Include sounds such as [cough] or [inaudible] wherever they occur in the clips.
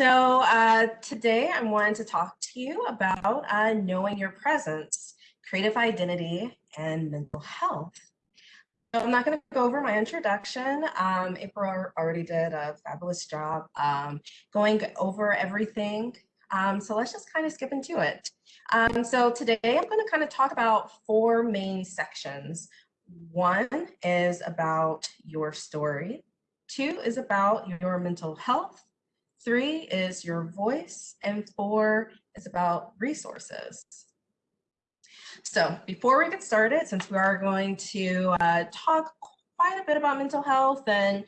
So uh, today I'm wanted to talk to you about uh, knowing your presence, creative identity, and mental health. So I'm not going to go over my introduction. Um, April already did a fabulous job um, going over everything. Um, so let's just kind of skip into it. Um, so today I'm going to kind of talk about four main sections. One is about your story. Two is about your mental health. Three is your voice. And four is about resources. So before we get started, since we are going to uh, talk quite a bit about mental health and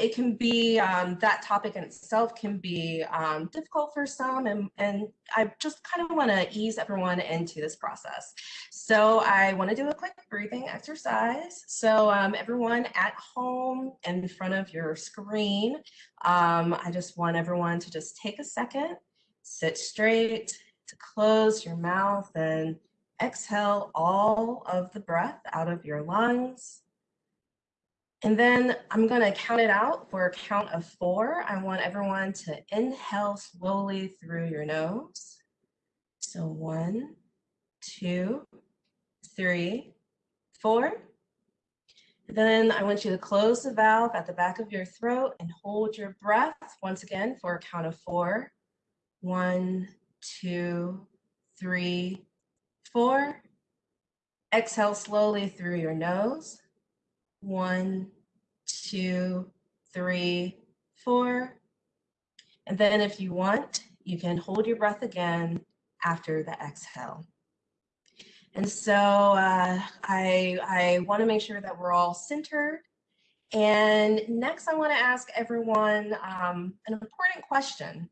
it can be um, that topic in itself can be um, difficult for some and, and I just kind of want to ease everyone into this process. So I want to do a quick breathing exercise. So um, everyone at home in front of your screen, um, I just want everyone to just take a second, sit straight, to close your mouth and exhale all of the breath out of your lungs. And then I'm going to count it out for a count of four. I want everyone to inhale slowly through your nose. So one, two, three, four. Then I want you to close the valve at the back of your throat and hold your breath once again for a count of four. One, two, three, four. Exhale slowly through your nose. One, two, three, four. And then if you want, you can hold your breath again after the exhale. And so uh, I, I want to make sure that we're all centered. And next, I want to ask everyone um, an important question.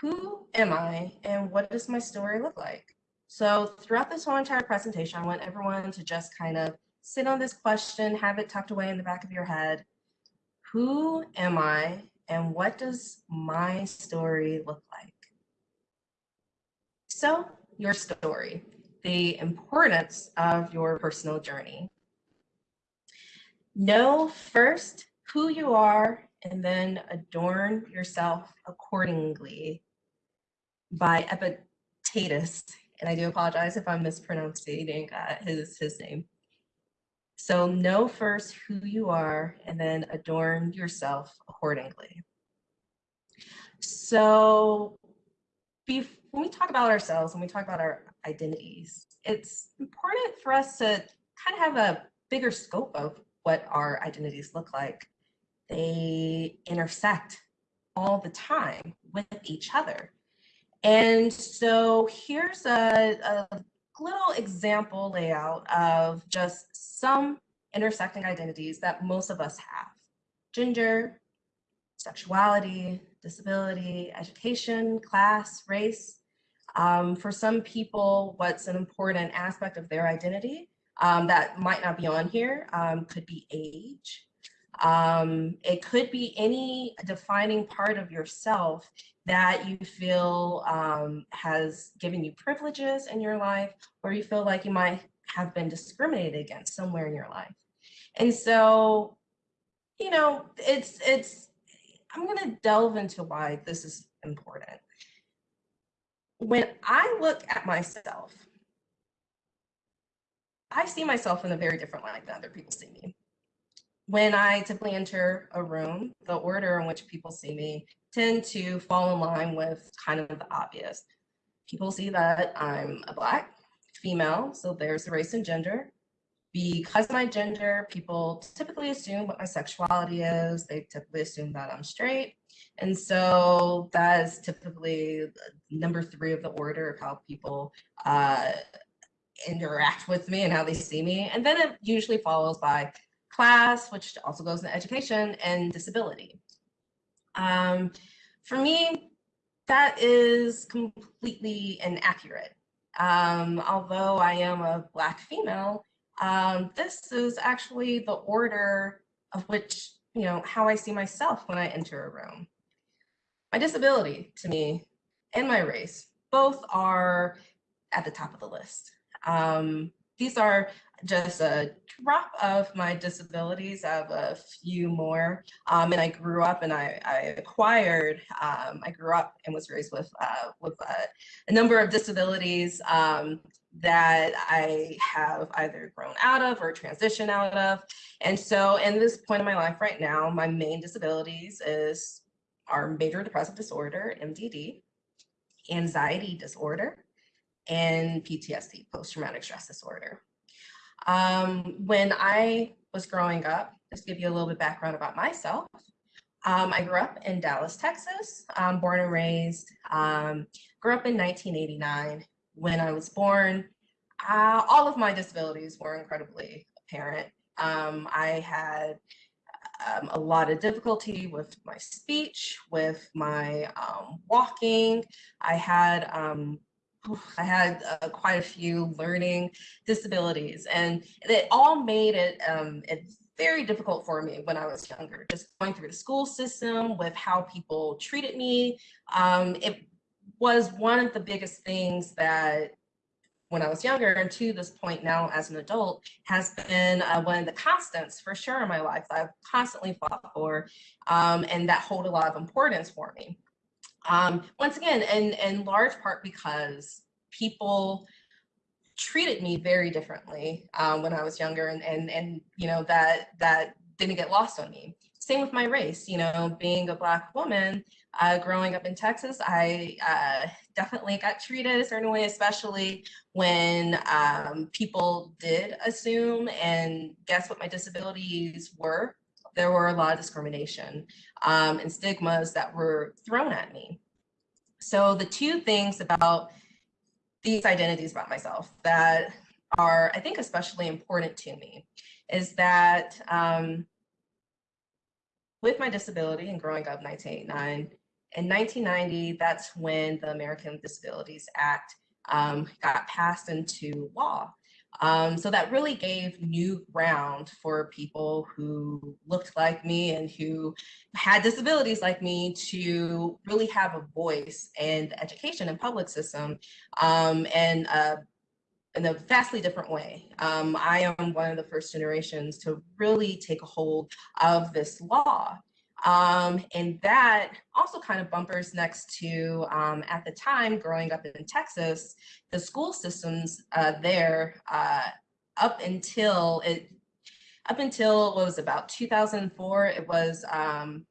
Who am I and what does my story look like? So throughout this whole entire presentation, I want everyone to just kind of sit on this question, have it tucked away in the back of your head. Who am I and what does my story look like? So your story, the importance of your personal journey. Know first who you are and then adorn yourself accordingly by Epictetus. And I do apologize if I'm mispronouncing uh, his, his name. So know first who you are and then adorn yourself accordingly. So when we talk about ourselves, when we talk about our identities, it's important for us to kind of have a bigger scope of what our identities look like. They intersect all the time with each other. And so here's a, a little example layout of just some intersecting identities that most of us have. Gender, sexuality, disability, education, class, race. Um, for some people, what's an important aspect of their identity um, that might not be on here um, could be age. Um, it could be any defining part of yourself that you feel um, has given you privileges in your life, or you feel like you might have been discriminated against somewhere in your life. And so, you know, it's, it's, I'm gonna delve into why this is important. When I look at myself, I see myself in a very different light than other people see me. When I typically enter a room, the order in which people see me tend to fall in line with kind of the obvious. People see that I'm a black female, so there's the race and gender. Because my gender, people typically assume what my sexuality is. They typically assume that I'm straight. And so that is typically number three of the order of how people uh, interact with me and how they see me. And then it usually follows by class, which also goes into education, and disability. Um, for me, that is completely inaccurate. Um, although I am a Black female, um, this is actually the order of which, you know, how I see myself when I enter a room. My disability to me and my race both are at the top of the list. Um, these are just a drop of my disabilities. I have a few more. Um, and I grew up and I, I acquired, um, I grew up and was raised with, uh, with a number of disabilities um, that I have either grown out of or transitioned out of. And so in this point in my life right now, my main disabilities is our major depressive disorder, MDD, anxiety disorder, and PTSD, post-traumatic stress disorder. Um, when I was growing up, just give you a little bit background about myself. Um, I grew up in Dallas, Texas, um, born and raised, um, grew up in 1989. When I was born, uh, all of my disabilities were incredibly apparent. Um, I had um, a lot of difficulty with my speech, with my um, walking. I had I had uh, quite a few learning disabilities, and it all made it um, it very difficult for me when I was younger. Just going through the school system with how people treated me, um, it was one of the biggest things that when I was younger and to this point now as an adult has been uh, one of the constants for sure in my life that I've constantly fought for um, and that hold a lot of importance for me. Um, once again, and in large part because people treated me very differently um, when I was younger and, and, and, you know, that, that didn't get lost on me. Same with my race, you know, being a black woman, uh, growing up in Texas, I uh, definitely got treated a certain way, especially when um, people did assume and guess what my disabilities were. There were a lot of discrimination um, and stigmas that were thrown at me. So the two things about these identities about myself that are, I think, especially important to me is that um, with my disability and growing up 1989, in 1990, that's when the American Disabilities Act um, got passed into law. Um, so that really gave new ground for people who looked like me and who had disabilities like me to really have a voice in the education and public system um, and uh, in a vastly different way. Um, I am one of the first generations to really take a hold of this law. Um, and that also kind of bumpers next to, um, at the time, growing up in Texas, the school systems uh, there uh, up until it, up until what was about 2004, it was um,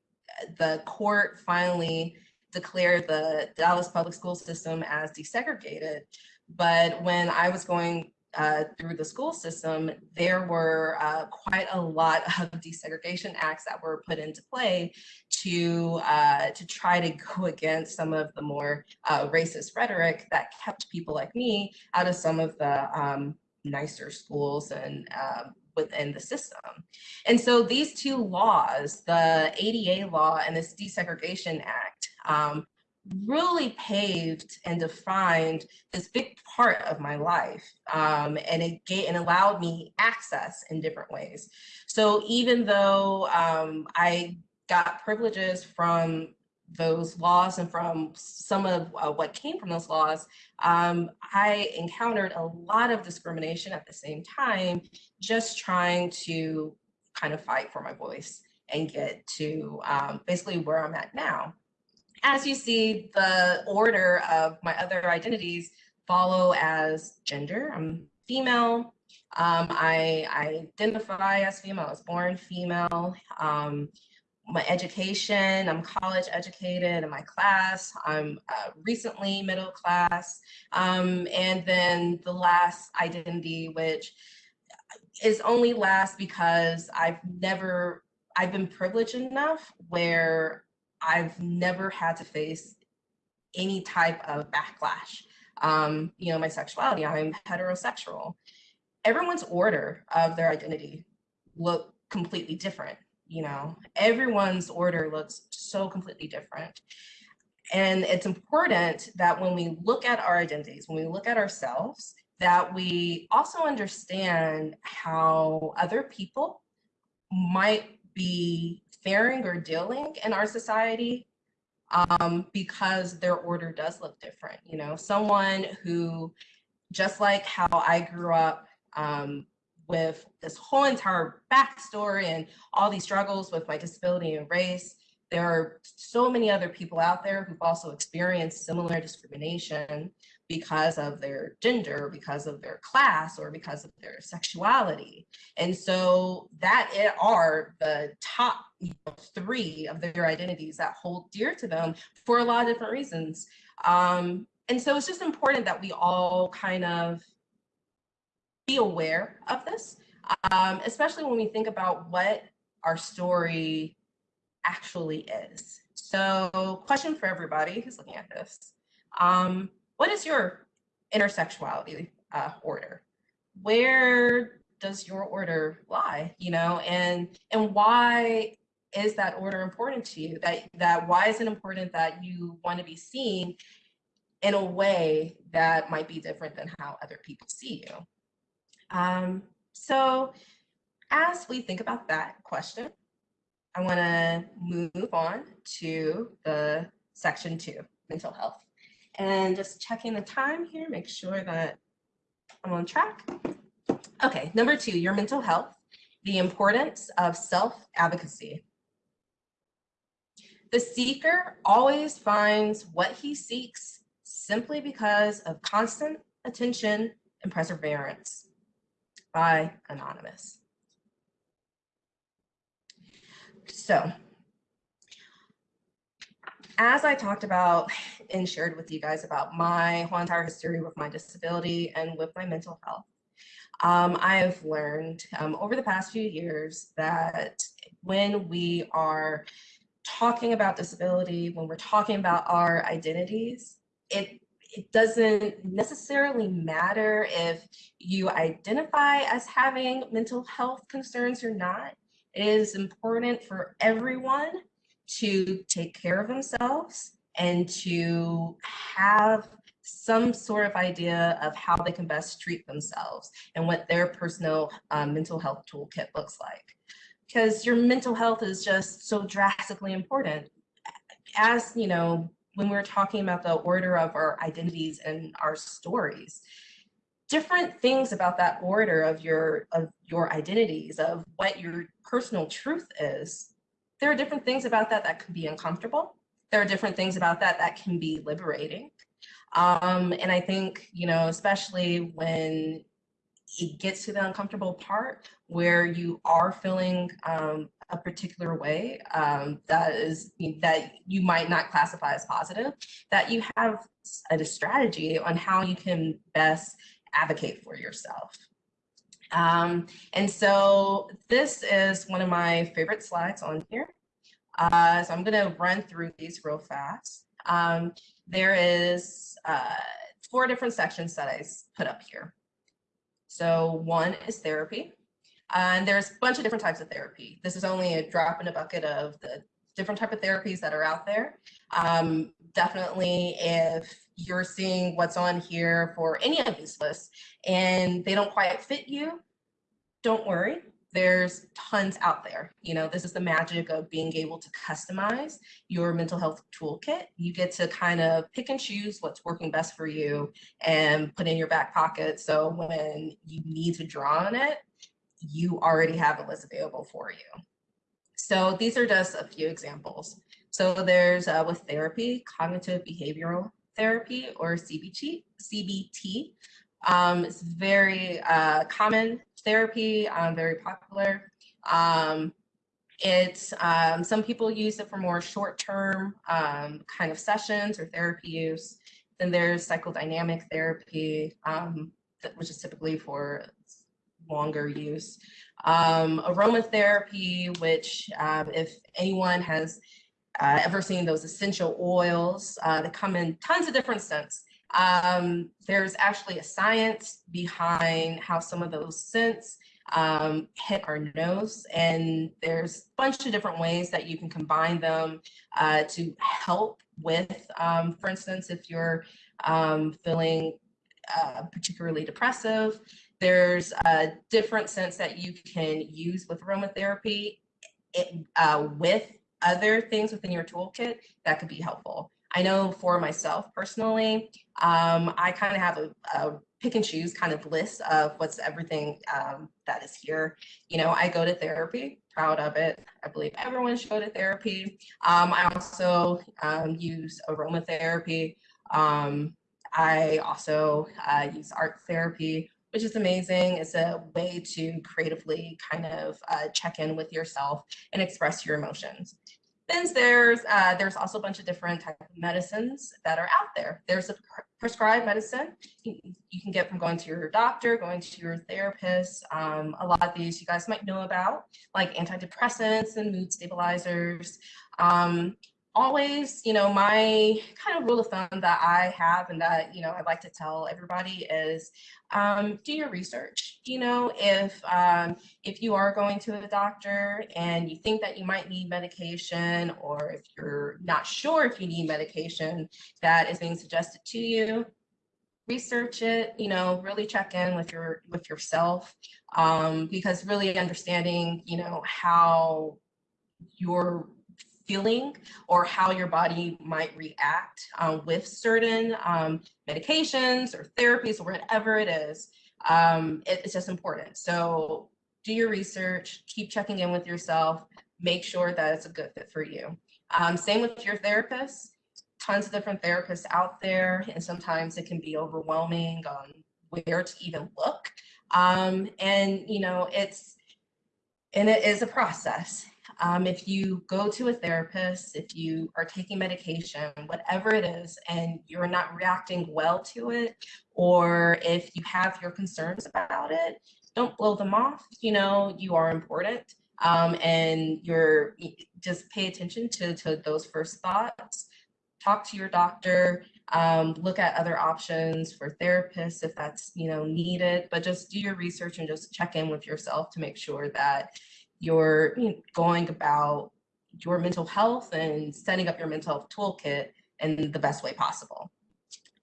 the court finally declared the Dallas public school system as desegregated. But when I was going uh, through the school system, there were uh, quite a lot of desegregation acts that were put into play to uh, to try to go against some of the more uh, racist rhetoric that kept people like me out of some of the um, nicer schools and um, within the system. And so these two laws, the ADA law and this Desegregation Act, um, really paved and defined this big part of my life. Um, and it gave, and allowed me access in different ways. So even though um, I got privileges from those laws and from some of uh, what came from those laws, um, I encountered a lot of discrimination at the same time, just trying to kind of fight for my voice and get to um, basically where I'm at now as you see, the order of my other identities follow as gender. I'm female. Um, I, I, identify as female. I was born female. Um, my education, I'm college educated in my class. I'm uh, recently middle class. Um, and then the last identity, which is only last because I've never, I've been privileged enough where I've never had to face any type of backlash. Um, you know, my sexuality, I'm heterosexual. Everyone's order of their identity look completely different. You know, everyone's order looks so completely different. And it's important that when we look at our identities, when we look at ourselves, that we also understand how other people might be faring or dealing in our society um, because their order does look different. You know, someone who, just like how I grew up um, with this whole entire backstory and all these struggles with my disability and race, there are so many other people out there who've also experienced similar discrimination because of their gender, because of their class, or because of their sexuality. And so that are the top three of their identities that hold dear to them for a lot of different reasons. Um, and so it's just important that we all kind of be aware of this, um, especially when we think about what our story actually is. So question for everybody who's looking at this. Um, what is your intersectionality uh, order? Where does your order lie, you know, and and why is that order important to you? That that why is it important that you want to be seen in a way that might be different than how other people see you? Um, so as we think about that question, I want to move on to the section two, mental health. And just checking the time here, make sure that I'm on track. Okay, number two, your mental health, the importance of self-advocacy. The seeker always finds what he seeks simply because of constant attention and perseverance by Anonymous. So as I talked about and shared with you guys about my whole entire history with my disability and with my mental health, um, I have learned um, over the past few years that when we are talking about disability, when we're talking about our identities, it it doesn't necessarily matter if you identify as having mental health concerns or not. It is important for everyone to take care of themselves and to have some sort of idea of how they can best treat themselves and what their personal um, mental health toolkit looks like. Because your mental health is just so drastically important. As you know, when we're talking about the order of our identities and our stories, different things about that order of your of your identities of what your personal truth is there are different things about that that can be uncomfortable there are different things about that that can be liberating um, and i think you know especially when it gets to the uncomfortable part where you are feeling um, a particular way um, that is that you might not classify as positive that you have a strategy on how you can best advocate for yourself. Um, and so this is one of my favorite slides on here. Uh, so I'm going to run through these real fast. Um, there is uh, four different sections that I put up here. So one is therapy. and there's a bunch of different types of therapy. This is only a drop in a bucket of the different type of therapies that are out there. Um, definitely if you're seeing what's on here for any of these lists and they don't quite fit you, don't worry. There's tons out there. You know, this is the magic of being able to customize your mental health toolkit. You get to kind of pick and choose what's working best for you and put in your back pocket. So when you need to draw on it, you already have a list available for you. So these are just a few examples. So there's uh, with therapy, cognitive behavioral therapy or CBT. CBT. Um, it's very uh, common therapy, um, very popular. Um, it's um, some people use it for more short-term um, kind of sessions or therapy use. Then there's psychodynamic therapy, um, which is typically for longer use. Aromatherapy, which if anyone has uh, ever seen those essential oils uh, that come in tons of different scents. Um, there's actually a science behind how some of those scents um, hit our nose and there's a bunch of different ways that you can combine them uh, to help with, um, for instance, if you're um, feeling uh, particularly depressive, there's a different scents that you can use with aromatherapy it, uh, with other things within your toolkit that could be helpful. I know for myself personally, um, I kind of have a, a, pick and choose kind of list of what's everything um, that is here. You know, I go to therapy, proud of it. I believe everyone should go to therapy. Um, I also um, use aromatherapy. Um, I also uh, use art therapy, which is amazing. It's a way to creatively kind of uh, check in with yourself and express your emotions. Then there's uh, there's also a bunch of different type of medicines that are out there. There's a prescribed medicine you, you, can get from going to your doctor, going to your therapist. Um, a lot of these you guys might know about, like antidepressants and mood stabilizers. Um, always, you know, my kind of rule of thumb that I have and that, you know, I'd like to tell everybody is um, do your research. You know, if um, if you are going to a doctor and you think that you might need medication or if you're not sure if you need medication that is being suggested to you, research it you know really check in with your with yourself um, because really understanding you know how your feeling or how your body might react um, with certain um, medications or therapies or whatever it is, um, it, it's just important. So do your research, keep checking in with yourself, make sure that it's a good fit for you. Um, same with your therapist, tons of different therapists out there, and sometimes it can be overwhelming on where to even look. Um, and, you know, it's, and it is a process. Um, if you go to a therapist, if you are taking medication, whatever it is, and you're not reacting well to it, or if you have your concerns about it, don't blow them off. You know, you are important. Um, and you're just pay attention to, to those first thoughts. Talk to your doctor, um, look at other options for therapists if that's you know needed, but just do your research and just check in with yourself to make sure that you're you know, going about your mental health and setting up your mental health toolkit in the best way possible.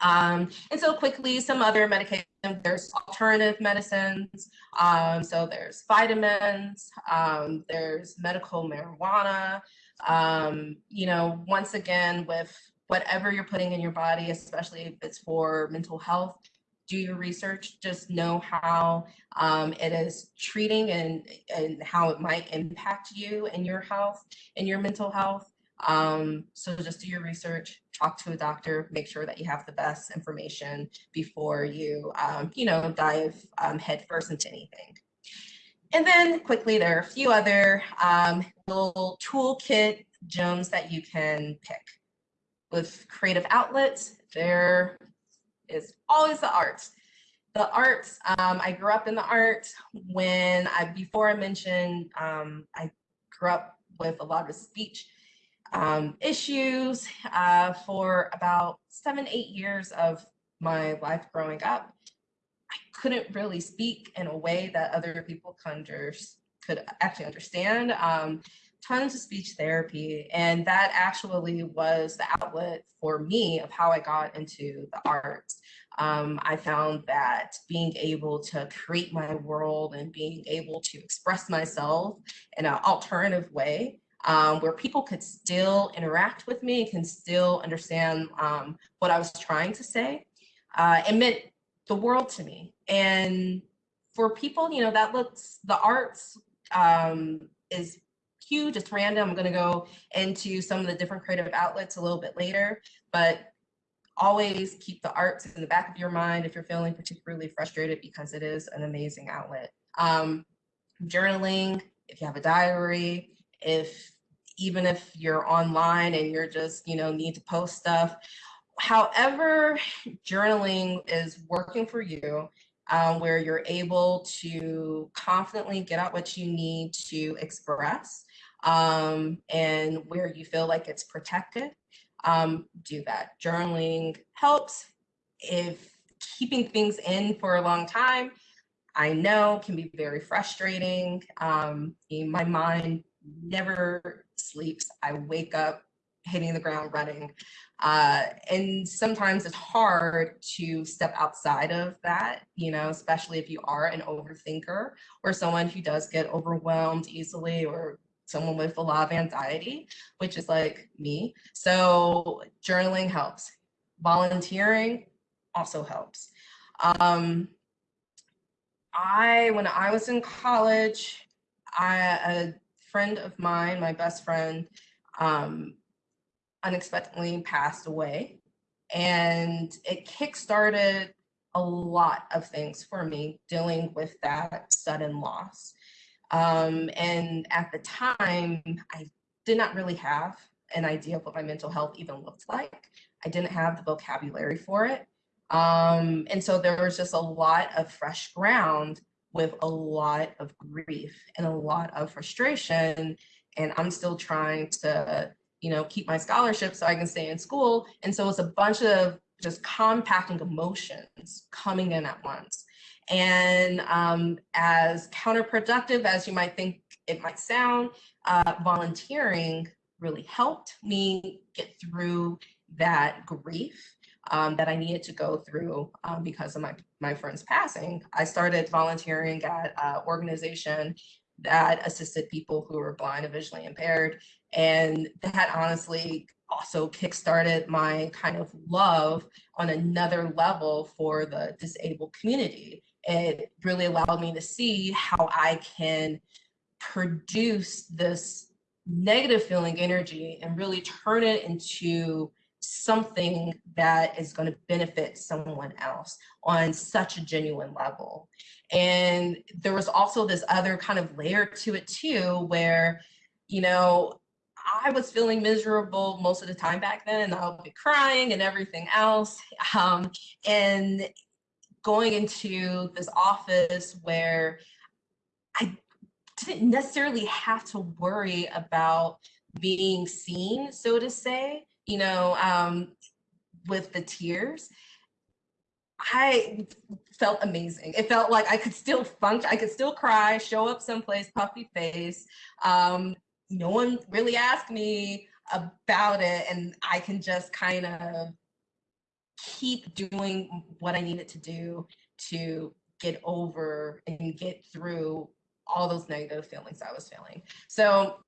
Um, and so quickly, some other medications, there's alternative medicines. Um, so there's vitamins, um, there's medical marijuana. Um, you know, once again, with whatever you're putting in your body, especially if it's for mental health, do your research, just know how um, it is treating and, and how it might impact you and your health and your mental health. Um, so just do your research, talk to a doctor, make sure that you have the best information before you, um, you know, dive um, headfirst into anything. And then quickly, there are a few other um, little toolkit gems that you can pick. With creative outlets, there is always the arts. The arts, um, I grew up in the arts when I, before I mentioned, um, I grew up with a lot of speech um, issues uh, for about seven, eight years of my life growing up. I couldn't really speak in a way that other people could actually understand. Um, tons of speech therapy. And that actually was the outlet for me of how I got into the arts. Um, I found that being able to create my world and being able to express myself in an alternative way um, where people could still interact with me, and can still understand um, what I was trying to say, uh, it meant the world to me. And for people, you know, that looks, the arts um, is it's random. I'm gonna go into some of the different creative outlets a little bit later, but always keep the arts in the back of your mind if you're feeling particularly frustrated because it is an amazing outlet. Um, journaling, if you have a diary, if even if you're online and you're just, you know, need to post stuff, however journaling is working for you, um, where you're able to confidently get out what you need to express um, and where you feel like it's protected, um, do that. Journaling helps. If keeping things in for a long time, I know can be very frustrating. Um, my mind never sleeps. I wake up hitting the ground running. Uh, and sometimes it's hard to step outside of that, you know, especially if you are an overthinker or someone who does get overwhelmed easily or someone with a lot of anxiety, which is like me. So journaling helps. Volunteering also helps. Um, I, when I was in college, I, a friend of mine, my best friend, um, unexpectedly passed away. And it kickstarted a lot of things for me dealing with that sudden loss. Um, and at the time, I did not really have an idea of what my mental health even looked like. I didn't have the vocabulary for it. Um, and so there was just a lot of fresh ground with a lot of grief and a lot of frustration. And I'm still trying to, you know, keep my scholarship so I can stay in school. And so it's a bunch of just compacting emotions coming in at once. And um, as counterproductive as you might think it might sound, uh, volunteering really helped me get through that grief um, that I needed to go through um, because of my, my friend's passing. I started volunteering at an organization that assisted people who were blind and visually impaired. And that honestly also kickstarted my kind of love on another level for the disabled community. It really allowed me to see how I can produce this negative feeling energy and really turn it into something that is going to benefit someone else on such a genuine level. And there was also this other kind of layer to it too, where, you know, I was feeling miserable most of the time back then. And I would be crying and everything else. Um, and going into this office where I didn't necessarily have to worry about being seen, so to say, you know, um, with the tears. I felt amazing. It felt like I could still function, I could still cry, show up someplace, puffy face. Um, no one really asked me about it, and I can just kind of keep doing what I needed to do to get over and get through all those negative feelings I was feeling. So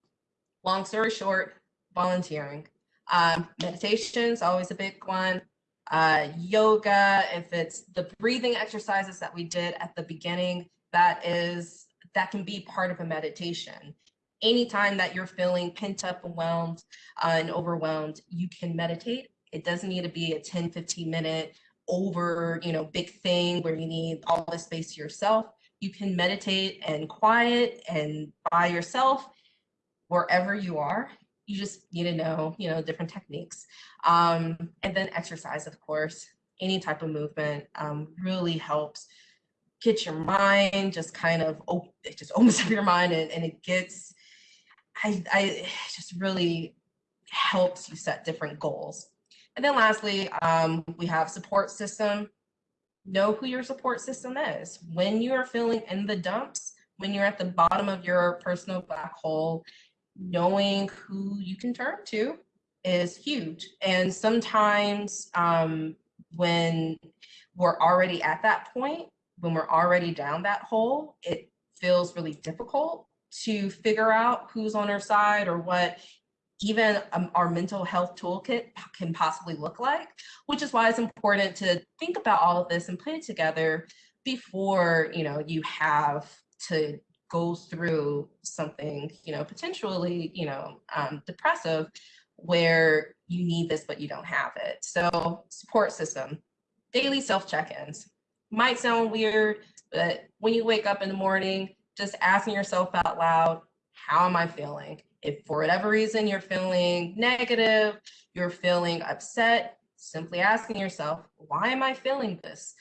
long story short, volunteering. Um, meditation is always a big one. Uh, yoga, if it's the breathing exercises that we did at the beginning, that is, that can be part of a meditation. Anytime that you're feeling pent up, overwhelmed, uh, and overwhelmed, you can meditate. It doesn't need to be a 10, 15 minute over, you know, big thing where you need all the space to yourself. You can meditate and quiet and by yourself wherever you are you just need to know, you know, different techniques. Um, and then exercise, of course, any type of movement um, really helps get your mind just kind of, it just [laughs] opens up your mind and, and it gets, I, I just really helps you set different goals. And then lastly, um, we have support system. Know who your support system is. When you are feeling in the dumps, when you're at the bottom of your personal black hole, knowing who you can turn to is huge. And sometimes um, when we're already at that point, when we're already down that hole, it feels really difficult to figure out who's on our side or what even um, our mental health toolkit can possibly look like, which is why it's important to think about all of this and put it together before you know you have to go through something, you know, potentially, you know, um, depressive where you need this, but you don't have it. So support system, daily self check-ins. Might sound weird, but when you wake up in the morning, just asking yourself out loud, how am I feeling? If for whatever reason you're feeling negative, you're feeling upset, simply asking yourself, why am I feeling this?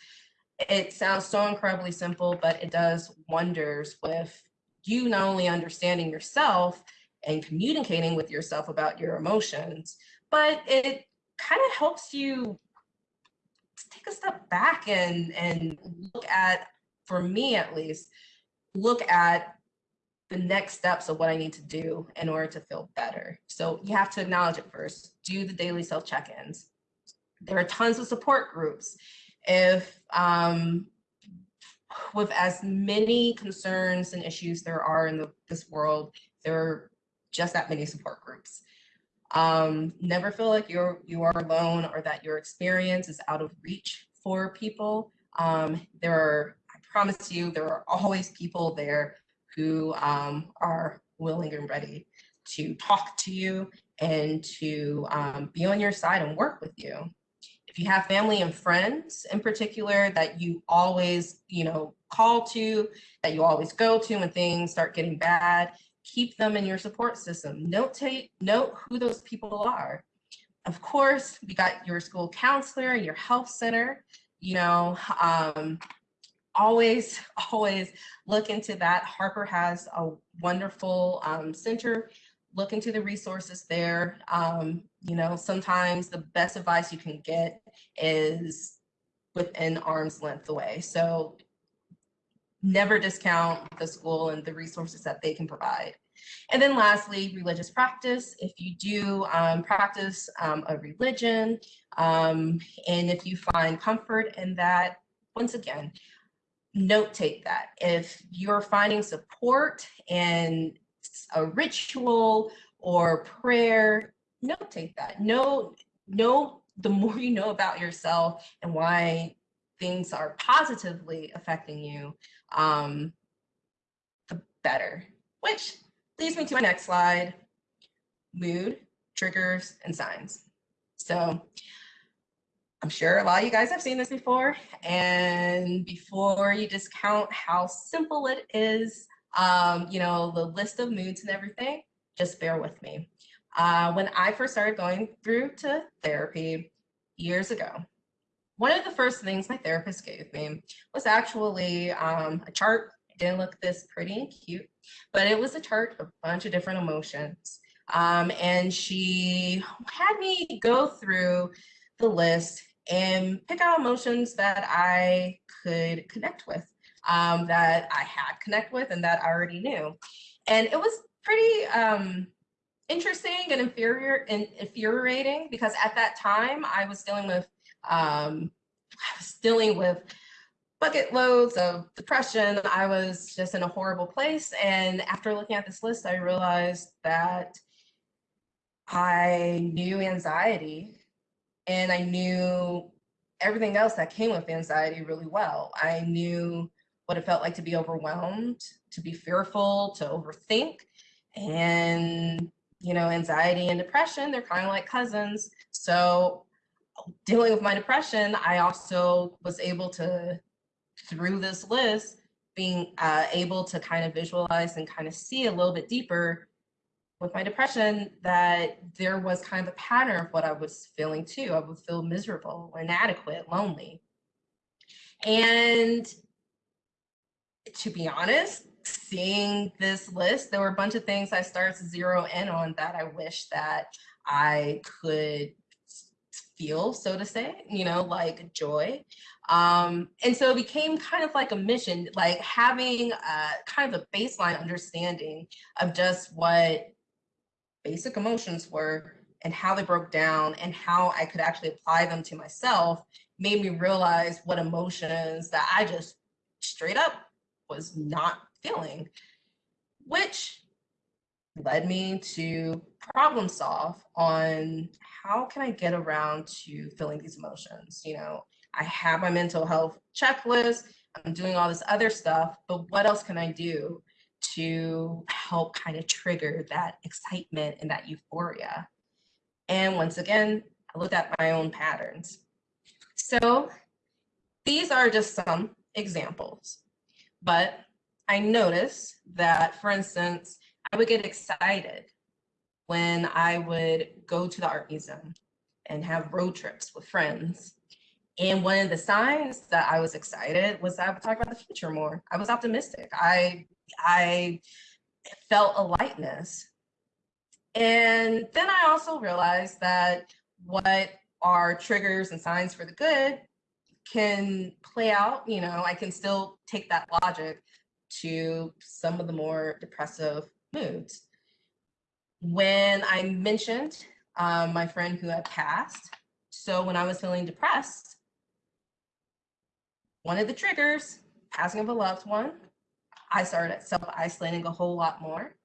it sounds so incredibly simple, but it does wonders with you not only understanding yourself and communicating with yourself about your emotions, but it kind of helps you take a step back and and look at, for me at least, look at the next steps of what I need to do in order to feel better. So you have to acknowledge it first, do the daily self check-ins. There are tons of support groups if um, with as many concerns and issues there are in the, this world, there are just that many support groups. Um, never feel like you're you are alone or that your experience is out of reach for people. Um, there are, I promise you, there are always people there who um, are willing and ready to talk to you and to um, be on your side and work with you. If you have family and friends in particular that you always, you know, call to, that you always go to when things start getting bad, keep them in your support system. Note, take, note who those people are. Of course, we got your school counselor, your health center, you know, um, always, [laughs] always look into that. Harper has a wonderful um, center. Look into the resources there. Um, you know, sometimes the best advice you can get is within arm's length away. So never discount the school and the resources that they can provide. And then lastly, religious practice. If you do um, practice um, a religion, um, and if you find comfort in that, once again, note take that. If you're finding support in a ritual or prayer, note take that. Know, know the more you know about yourself and why things are positively affecting you, um, the better. Which leads me to my next slide, mood, triggers, and signs. So I'm sure a lot of you guys have seen this before. And before you discount how simple it is, um, you know, the list of moods and everything, just bear with me. Uh, when I first started going through to therapy years ago, one of the first things my therapist gave me was actually um, a chart. It didn't look this pretty and cute, but it was a chart of a bunch of different emotions. Um, and she had me go through the list and pick out emotions that I could connect with, um, that I had connect with and that I already knew. And it was pretty um, interesting and inferior and infuriating because at that time I was dealing with um, I was dealing with bucket loads of depression. I was just in a horrible place. And after looking at this list, I realized that I knew anxiety and I knew everything else that came with anxiety really well. I knew what it felt like to be overwhelmed, to be fearful, to overthink. And, you know, anxiety and depression, they're kind of like cousins. So dealing with my depression, I also was able to, through this list, being uh, able to kind of visualize and kind of see a little bit deeper with my depression that there was kind of a pattern of what I was feeling too. I would feel miserable, inadequate, lonely. And to be honest, seeing this list, there were a bunch of things I started to zero in on that I wish that I could feel, so to say, you know, like joy. Um, and so it became kind of like a mission, like having a, kind of a baseline understanding of just what basic emotions were and how they broke down and how I could actually apply them to myself made me realize what emotions that I just straight up was not feeling, which led me to problem solve on how can I get around to feeling these emotions? You know, I have my mental health checklist, I'm doing all this other stuff, but what else can I do to help kind of trigger that excitement and that euphoria? And once again, I looked at my own patterns. So these are just some examples, but I noticed that, for instance, I would get excited when I would go to the art museum and have road trips with friends. And one of the signs that I was excited was that I would talk about the future more. I was optimistic. I I felt a lightness. And then I also realized that what are triggers and signs for the good can play out, you know, I can still take that logic to some of the more depressive moods when I mentioned um, my friend who had passed, so when I was feeling depressed, one of the triggers, passing of a loved one, I started self-isolating a whole lot more.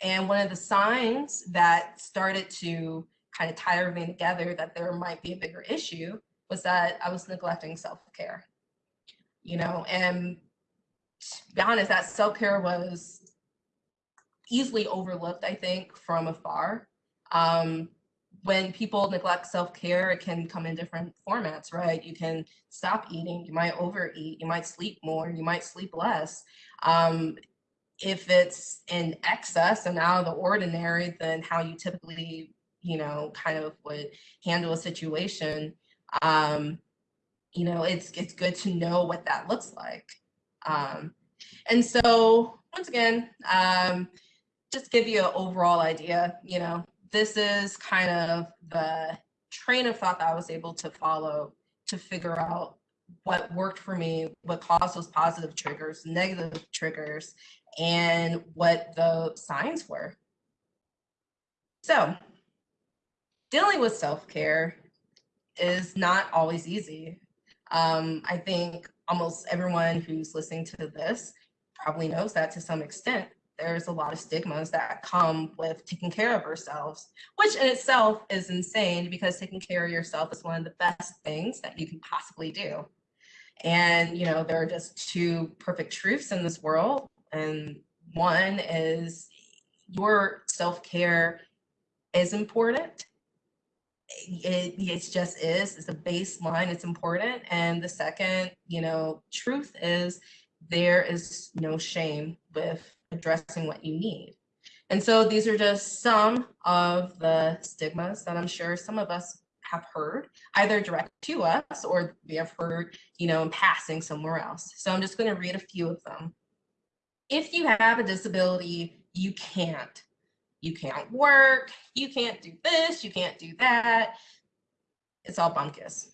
And one of the signs that started to kind of tie everything together that there might be a bigger issue was that I was neglecting self-care. you know, and to be honest, that self-care was easily overlooked, I think, from afar. Um, when people neglect self-care, it can come in different formats, right? You can stop eating, you might overeat, you might sleep more, you might sleep less. Um, if it's in excess and out of the ordinary than how you typically, you know, kind of would handle a situation, um, you know, it's it's good to know what that looks like. Um, and so once again, um, just give you an overall idea, you know, this is kind of the train of thought that I was able to follow to figure out what worked for me, what caused those positive triggers, negative triggers, and what the signs were. So dealing with self-care is not always easy. Um, I think almost everyone who's listening to this probably knows that to some extent there's a lot of stigmas that come with taking care of ourselves, which in itself is insane because taking care of yourself is one of the best things that you can possibly do. And, you know, there are just two perfect truths in this world. And one is your self-care is important. It, it just is, it's a baseline, it's important. And the second, you know, truth is there is no shame with addressing what you need. And so these are just some of the stigmas that I'm sure some of us have heard either direct to us or we have heard, you know, in passing somewhere else. So I'm just going to read a few of them. If you have a disability, you can't. You can't work, you can't do this, you can't do that. It's all bunkus.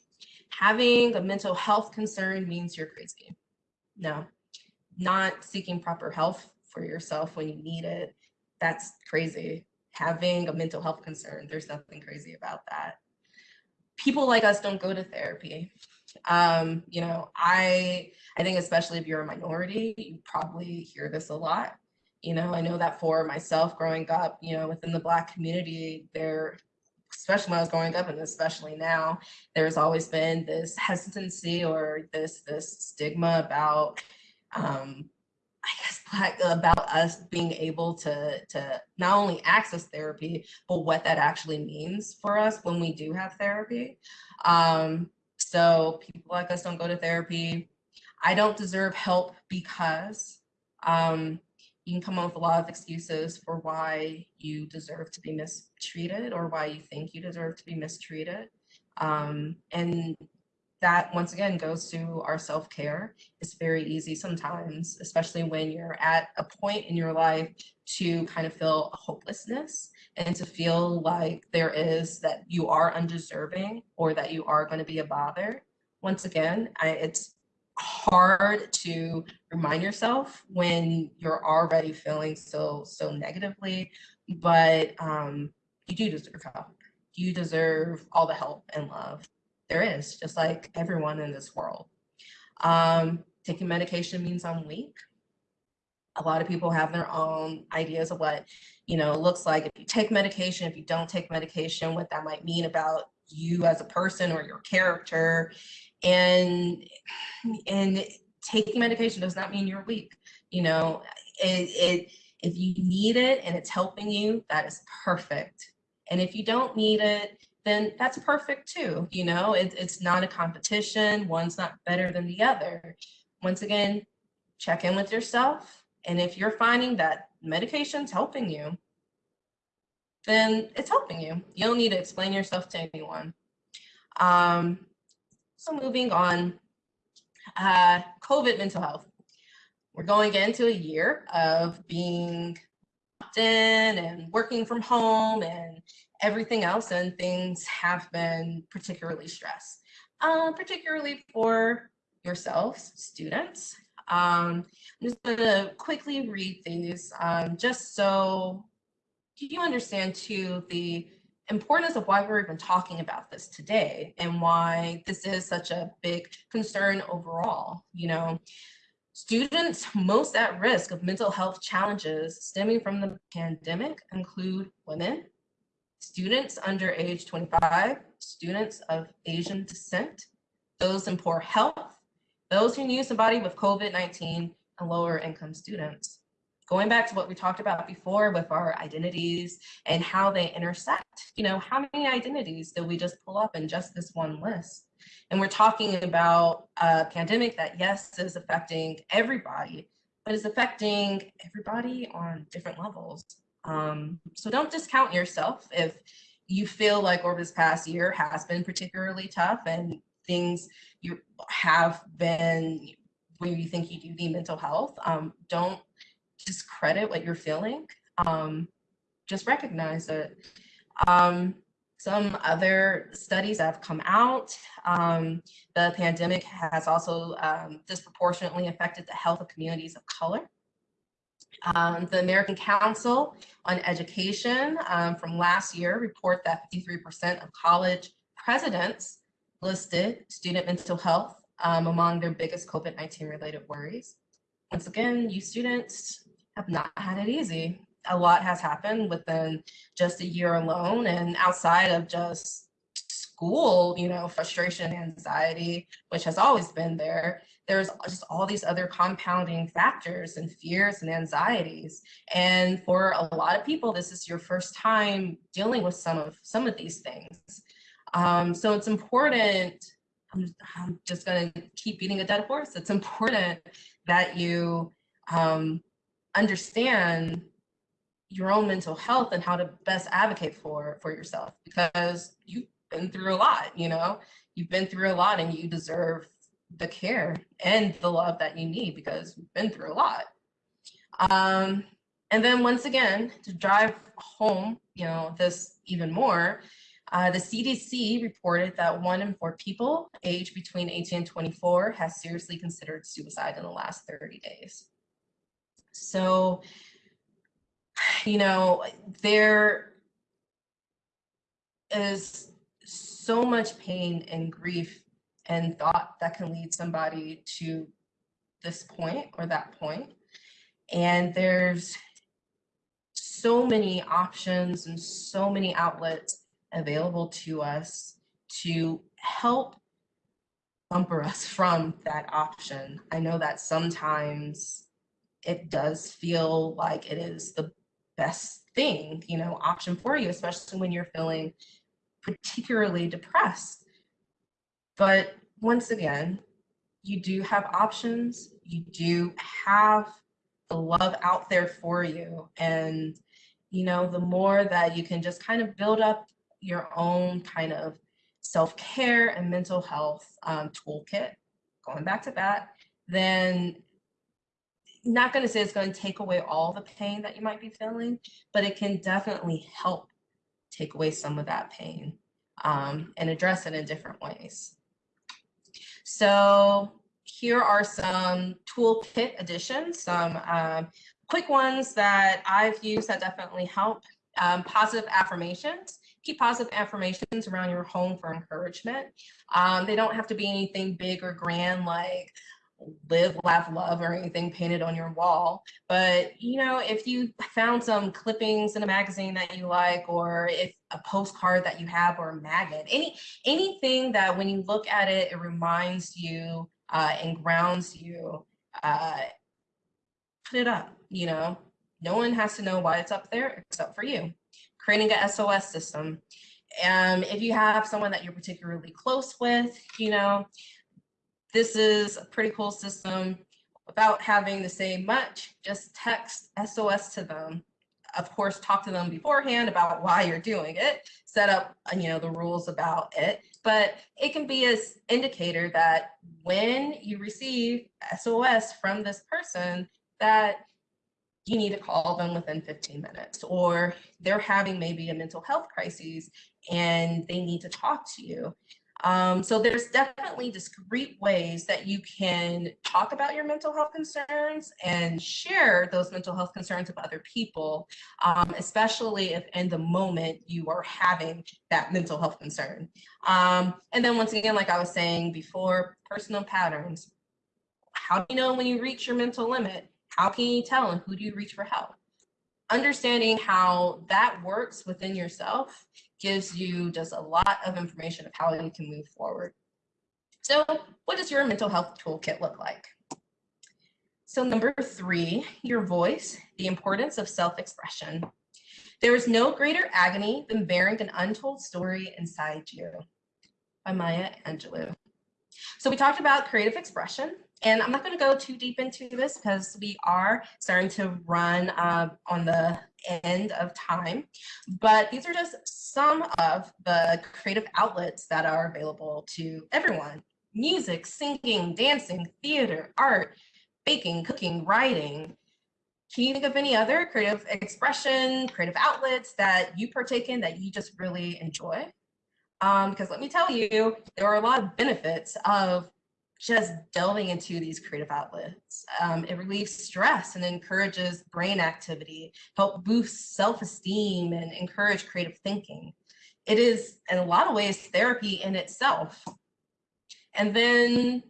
Having a mental health concern means you're crazy. No, not seeking proper health for yourself when you need it, that's crazy. Having a mental health concern, there's nothing crazy about that. People like us don't go to therapy. Um, you know, I I think especially if you're a minority, you probably hear this a lot. You know, I know that for myself growing up, you know, within the Black community, there, especially when I was growing up and especially now, there's always been this hesitancy or this this stigma about um, I guess [laughs] like about us being able to to not only access therapy, but what that actually means for us when we do have therapy. Um, so people like us don't go to therapy. I don't deserve help because um, you can come up with a lot of excuses for why you deserve to be mistreated or why you think you deserve to be mistreated. Um, and that once again goes to our self-care. It's very easy sometimes, especially when you're at a point in your life to kind of feel hopelessness and to feel like there is that you are undeserving or that you are going to be a bother. Once again, I, it's hard to remind yourself when you're already feeling so so negatively, but um, you do deserve help. You deserve all the help and love there is, just like everyone in this world. Um, taking medication means I'm weak. A lot of people have their own ideas of what, you know, looks like if you take medication, if you don't take medication, what that might mean about you as a person or your character. And, and taking medication does not mean you're weak. You know, it, it if you need it and it's helping you, that is perfect. And if you don't need it then that's perfect too. You know, it, it's not a competition. One's not better than the other. Once again, check in with yourself. And if you're finding that medication's helping you, then it's helping you. You don't need to explain yourself to anyone. Um, so moving on, uh, COVID mental health. We're going into a year of being locked in and working from home and everything else and things have been particularly stressed, uh, particularly for yourselves, students. Um, I'm just gonna quickly read these um, just so you understand too the importance of why we're even talking about this today and why this is such a big concern overall. You know, students most at risk of mental health challenges stemming from the pandemic include women, students under age 25, students of Asian descent, those in poor health, those who knew somebody with COVID-19 and lower income students. Going back to what we talked about before with our identities and how they intersect, you know, how many identities did we just pull up in just this one list? And we're talking about a pandemic that, yes, is affecting everybody, but is affecting everybody on different levels. Um, so don't discount yourself if you feel like over this past year has been particularly tough and things you have been where you think you do need mental health. Um, don't discredit what you're feeling. Um, just recognize it. Um, some other studies have come out, um, the pandemic has also um, disproportionately affected the health of communities of color. Um, the American Council on Education um, from last year report that 53% of college presidents listed student mental health um, among their biggest COVID-19 related worries. Once again, you students have not had it easy. A lot has happened within just a year alone and outside of just school, you know, frustration, anxiety, which has always been there there's just all these other compounding factors and fears and anxieties. And for a lot of people, this is your first time dealing with some of some of these things. Um, so it's important, I'm, I'm just gonna keep beating a dead horse. It's important that you um, understand your own mental health and how to best advocate for for yourself because you've been through a lot, you know, you've been through a lot and you deserve the care and the love that you need because we've been through a lot. Um, and then once again, to drive home, you know, this even more, uh, the CDC reported that one in four people aged between 18 and 24 has seriously considered suicide in the last 30 days. So, you know, there is so much pain and grief and thought that can lead somebody to this point or that point. And there's so many options and so many outlets available to us to help bumper us [laughs] from that option. I know that sometimes it does feel like it is the best thing, you know, option for you, especially when you're feeling particularly depressed. But once again, you do have options. You do have the love out there for you. And, you know, the more that you can just kind of build up your own kind of self-care and mental health um, toolkit, going back to that, then not going to say it's going to take away all the pain that you might be feeling, but it can definitely help take away some of that pain um, and address it in different ways. So here are some toolkit additions, some um, quick ones that I've used that definitely help. Um, positive affirmations. Keep positive affirmations around your home for encouragement. Um, they don't have to be anything big or grand like live, laugh, love, or anything painted on your wall. But, you know, if you found some clippings in a magazine that you like, or if a postcard that you have or a magnet, any anything that when you look at it, it reminds you uh, and grounds you, uh, put it up, you know. No one has to know why it's up there except for you. Creating a SOS system. Um, if you have someone that you're particularly close with, you know, this is a pretty cool system without having to say much, just text SOS to them. Of course, talk to them beforehand about why you're doing it, set up uh, you know the rules about it, but it can be an indicator that when you receive SOS from this person that you need to call them within 15 minutes or they're having maybe a mental health crisis and they need to talk to you. Um, so there's definitely discrete ways that you can talk about your mental health concerns and share those mental health concerns with other people, um, especially if in the moment you are having that mental health concern. Um, and then once again, like I was saying before, personal patterns. How do you know when you reach your mental limit? How can you tell and who do you reach for help? Understanding how that works within yourself gives you just a lot of information of how you can move forward. So what does your mental health toolkit look like? So number three, your voice, the importance of self-expression. There is no greater agony than bearing an untold story inside you by Maya Angelou. So we talked about creative expression, and I'm not going to go too deep into this because we are starting to run uh, on the end of time. But these are just some of the creative outlets that are available to everyone. Music, singing, dancing, theater, art, baking, cooking, writing. Can you think of any other creative expression, creative outlets that you partake in that you just really enjoy? Um, because let me tell you, there are a lot of benefits of just delving into these creative outlets. Um, it relieves stress and encourages brain activity, help boost self-esteem and encourage creative thinking. It is in a lot of ways therapy in itself. And then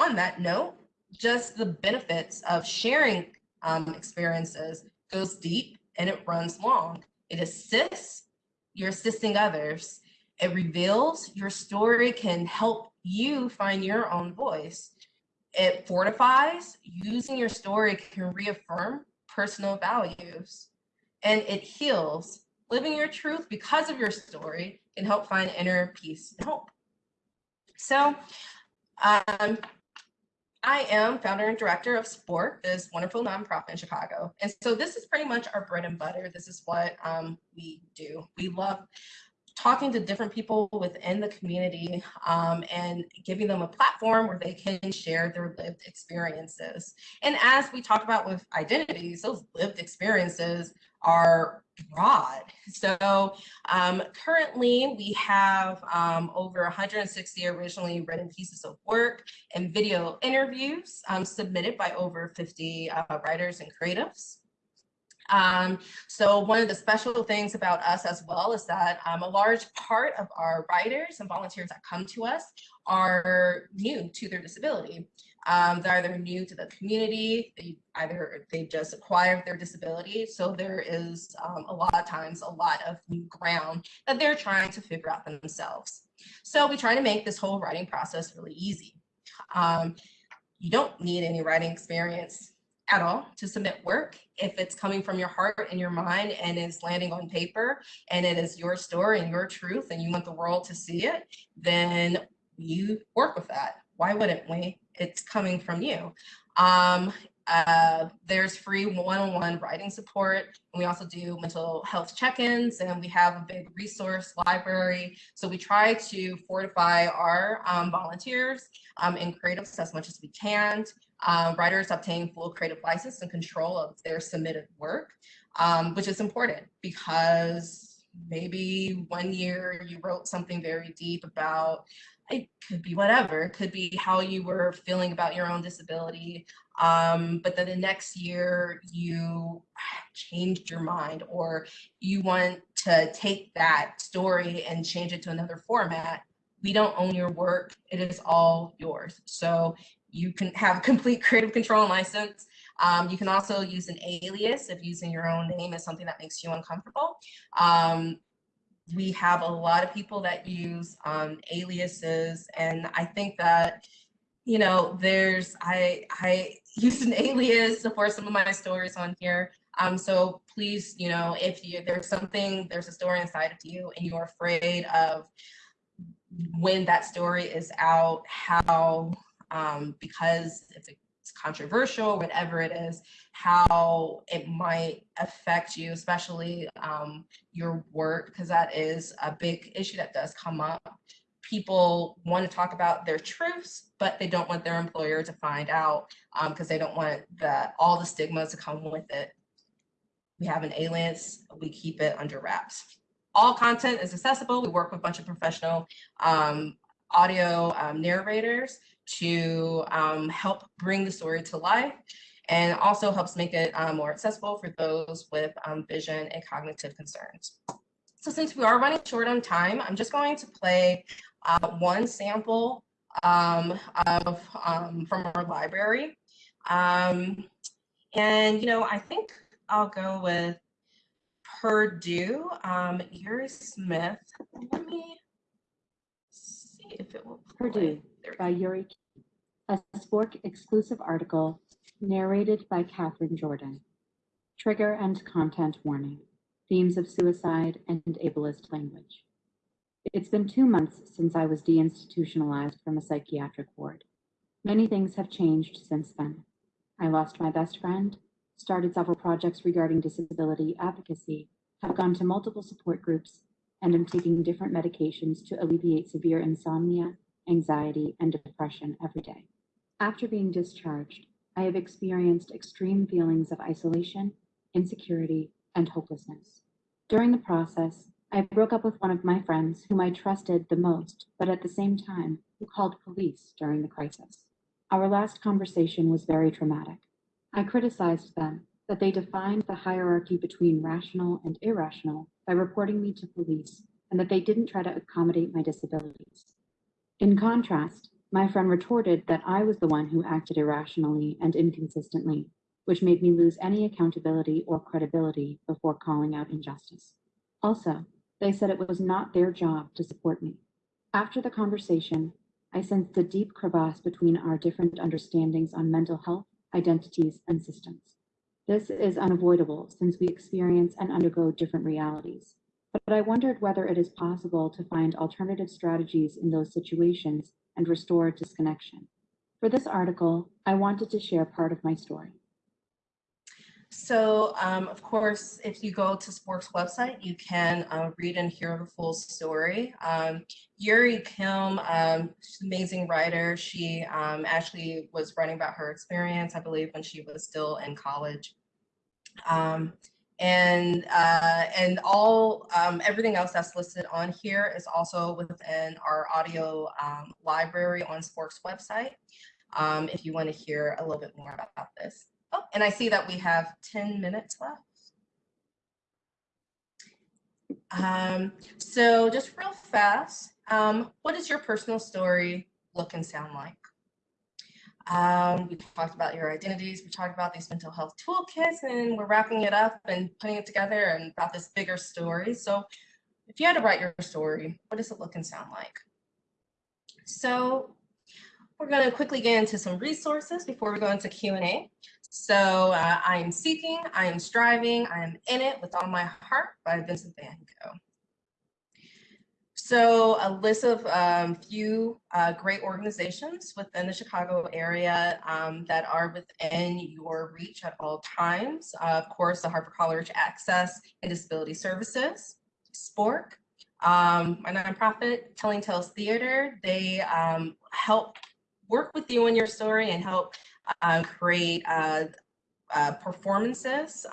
on that note, just the benefits of sharing um, experiences goes deep and it runs long. It assists, you're assisting others. It reveals your story can help you find your own voice. It fortifies, using your story can reaffirm personal values. And it heals, living your truth because of your story can help find inner peace and hope. So um, I am founder and director of Spork, this wonderful nonprofit in Chicago. And so this is pretty much our bread and butter. This is what um, we do. We love talking to different people within the community um, and giving them a platform where they can share their lived experiences. And as we talk about with identities, those lived experiences are broad. So um, currently we have um, over 160 originally written pieces of work and video interviews um, submitted by over 50 uh, writers and creatives. Um, so one of the special things about us as well is that um, a large part of our writers and volunteers that come to us are new to their disability. Um, they're either new to the community, they either they just acquired their disability. So there is um, a lot of times a lot of new ground that they're trying to figure out themselves. So we try to make this whole writing process really easy. Um, you don't need any writing experience at all to submit work if it's coming from your heart and your mind and is landing on paper and it is your story and your truth and you want the world to see it then you work with that. Why wouldn't we? It's coming from you. Um, uh, there's free one-on-one writing support. We also do mental health check-ins and we have a big resource library. So we try to fortify our um, volunteers um, in creatives as much as we can. Um, writers obtain full creative license and control of their submitted work, um, which is important because maybe one year you wrote something very deep about it could be whatever. It could be how you were feeling about your own disability. Um, but then the next year you changed your mind or you want to take that story and change it to another format. We don't own your work. It is all yours. So you can have [laughs] complete creative control and license. Um, you can also use an alias if using your own name is something that makes you uncomfortable. Um, we have a lot of people that use um, aliases and I think that, you know, there's, I, I [laughs] used an alias for some of my stories on here. Um, so please, you know, if you, there's something, there's a story inside of you and you're afraid of when that story is out, how, um, because if it's controversial, whatever it is, how it might affect you, especially um, your work, because that is a big issue that does come up. People want to talk about their truths, but they don't want their employer to find out because um, they don't want the, all the stigmas to come with it. We have an alias, we keep it under wraps. All content is accessible. We work with a bunch of professional um, audio um, narrators to um, help bring the story to life and also helps make it um, more accessible for those with um, vision and cognitive concerns. So since we are running short on time, I'm just going to play uh, one sample um, of um, from our library. Um, and, you know, I think I'll go with Purdue, um, Yuri Smith. Let me see if it will. Play. Purdue. by Yuri a Spork exclusive article narrated by Catherine Jordan. Trigger and content warning, themes of suicide and ableist language. It's been two months since I was deinstitutionalized from a psychiatric ward. Many things have changed since then. I lost my best friend, started several projects regarding disability advocacy, have gone to multiple support groups, and am taking different medications to alleviate severe insomnia, anxiety, and depression every day. After being discharged, I have experienced extreme feelings of isolation, insecurity, and hopelessness. During the process, I broke up with one of my friends whom I trusted the most, but at the same time, who called police during the crisis. Our last conversation was very traumatic. I criticized them that they defined the hierarchy between rational and irrational by reporting me to police and that they didn't try to accommodate my disabilities. In contrast, my friend retorted that I was the one who acted irrationally and inconsistently, which made me lose any accountability or credibility before calling out injustice. Also, they said it was not their job to support me. After the conversation, I sensed a deep crevasse between our different understandings on mental health, identities, and systems. This is unavoidable since we experience and undergo different realities. But I wondered whether it is possible to find alternative strategies in those situations and restore disconnection. For this article, I wanted to share part of my story. So, um, of course, if you go to Spork's website, you can uh, read and hear the full story. Um, Yuri Kim, um, amazing writer. She um, actually was writing about her experience, I believe, when she was still in college. And uh, and all um, everything else that's listed on here is also within our audio um, library on Spork's website. Um, if you want to hear a little bit more about this. Oh, and I see that we have 10 minutes left. Um, so just real fast, um, what does your personal story look and sound like? Um, we talked about your identities, we talked about these mental health toolkits, and we're wrapping it up and putting it together and about this bigger story. So if you had to write your story, what does it look and sound like? So we're going to quickly get into some resources before we go into Q&A. So uh, I am seeking, I am striving, I am in it with all my heart by Vincent van Gogh. So a list of um, few uh, great organizations within the Chicago area um, that are within your reach at all times. Uh, of course, the Harper College Access and Disability Services, SPORK, um, my nonprofit, Telling Tales Theater, they um, help work with you in your story and help uh, create uh, uh, performances.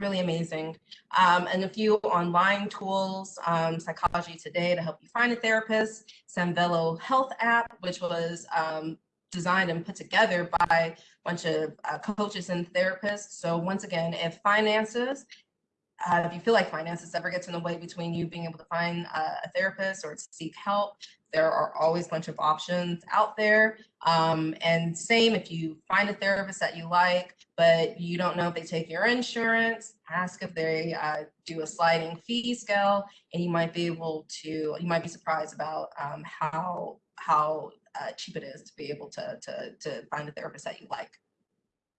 Really amazing. Um, and a few online tools, um, Psychology Today to help you find a therapist, Sanvello Health app, which was um, designed and put together by a bunch of uh, coaches and therapists. So once again, if finances, uh, if you feel like finances ever gets in the way between you being able to find uh, a therapist or to seek help, there are always a bunch of options out there. Um, and same if you find a therapist that you like, but you don't know if they take your insurance, ask if they uh, do a sliding fee scale, and you might be able to, you might be surprised about um, how, how uh, cheap it is to be able to, to, to find a therapist that you like.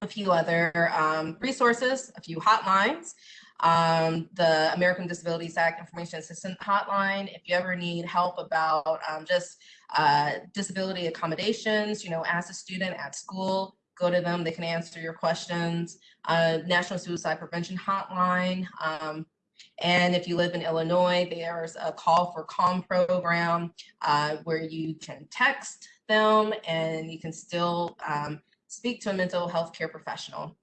A few other um, resources, a few hotlines um, the American Disabilities Act Information Assistance Hotline. If you ever need help about um, just uh, disability accommodations, you know, as a student at school, go to them, they can answer your questions. Uh, National Suicide Prevention Hotline. Um, and if you live in Illinois, there's a call for calm program uh, where you can text them and you can still um, speak to a mental health care professional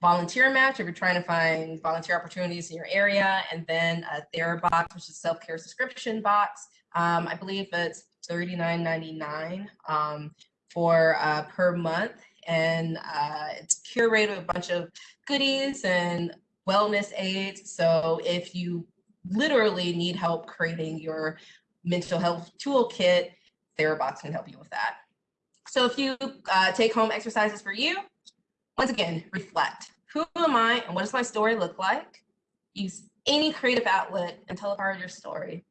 volunteer match if you're trying to find volunteer opportunities in your area, and then a TheraBox, which is self-care subscription box. Um, I believe it's $39.99 um, for uh, per month, and uh, it's curated with a bunch of goodies and wellness aids. So if you literally need help creating your mental health toolkit, TheraBox can help you with that. So a few uh, take home exercises for you. Once again, reflect. Who am I and what does my story look like? Use any creative outlet and tell a part of your story.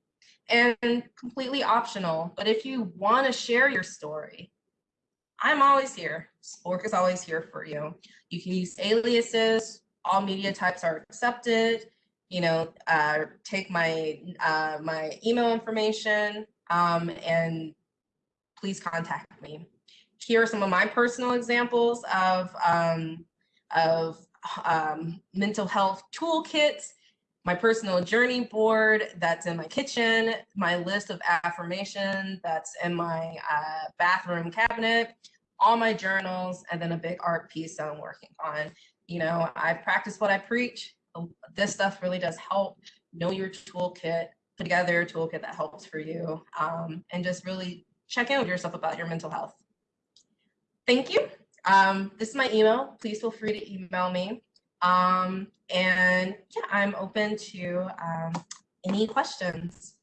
and completely optional. But if you want to share your story, I'm always here. Spork is always here for you. You can use aliases. All media types are accepted. You know, uh, take my uh, my email information um, and please contact me. Here are some of my personal examples of um, of um, mental health toolkits my personal journey board that's in my kitchen, my list of affirmation that's in my uh, bathroom cabinet, all my journals, and then a big art piece that I'm working on. You know, I practice what I preach. This stuff really does help. Know your toolkit, put together a toolkit that helps for you, um, and just really check in with yourself about your mental health. Thank you. Um, this is my email. Please feel free to email me. Um, and yeah, I'm open to um, any questions.